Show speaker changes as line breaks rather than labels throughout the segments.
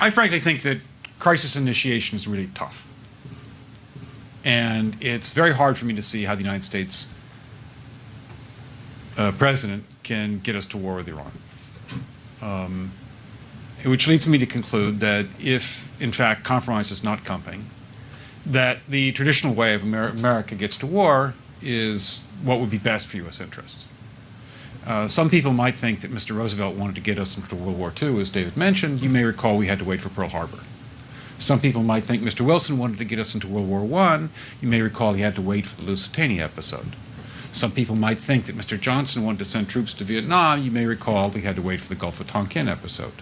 I frankly think that crisis initiation is really tough. And it's very hard for me to see how the United States uh, president can get us to war with Iran. Um, which leads me to conclude that if, in fact, compromise is not coming, that the traditional way of Amer America gets to war is what would be best for U.S. interests. Uh, some people might think that Mr. Roosevelt wanted to get us into World War II, as David mentioned. You may recall we had to wait for Pearl Harbor. Some people might think Mr. Wilson wanted to get us into World War I. You may recall he had to wait for the Lusitania episode. Some people might think that Mr. Johnson wanted to send troops to Vietnam. You may recall he had to wait for the Gulf of Tonkin episode.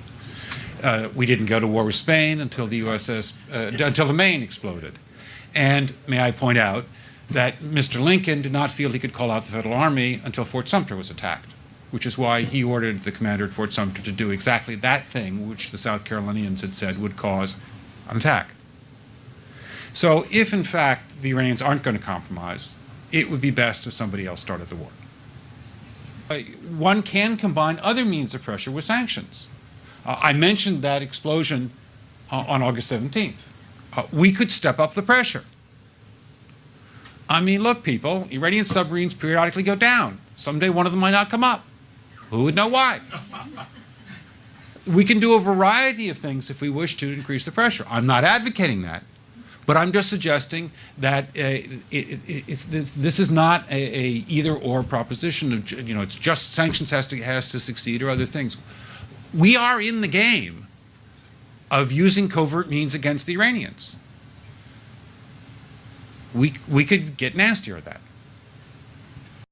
Uh, we didn't go to war with Spain until the USS, uh, until the Maine exploded. And may I point out that Mr. Lincoln did not feel he could call out the Federal Army until Fort Sumter was attacked, which is why he ordered the commander at Fort Sumter to do exactly that thing which the South Carolinians had said would cause an attack. So if, in fact, the Iranians aren't going to compromise, it would be best if somebody else started the war. Uh, one can combine other means of pressure with sanctions. Uh, I mentioned that explosion uh, on August 17th. Uh, we could step up the pressure. I mean, look, people, Iranian submarines periodically go down. Someday one of them might not come up. Who would know why? we can do a variety of things if we wish to increase the pressure. I'm not advocating that. But I'm just suggesting that uh, it, it, this, is not a, a either-or proposition. Of, you know, it's just sanctions has to has to succeed or other things. We are in the game of using covert means against the Iranians. We we could get nastier at that.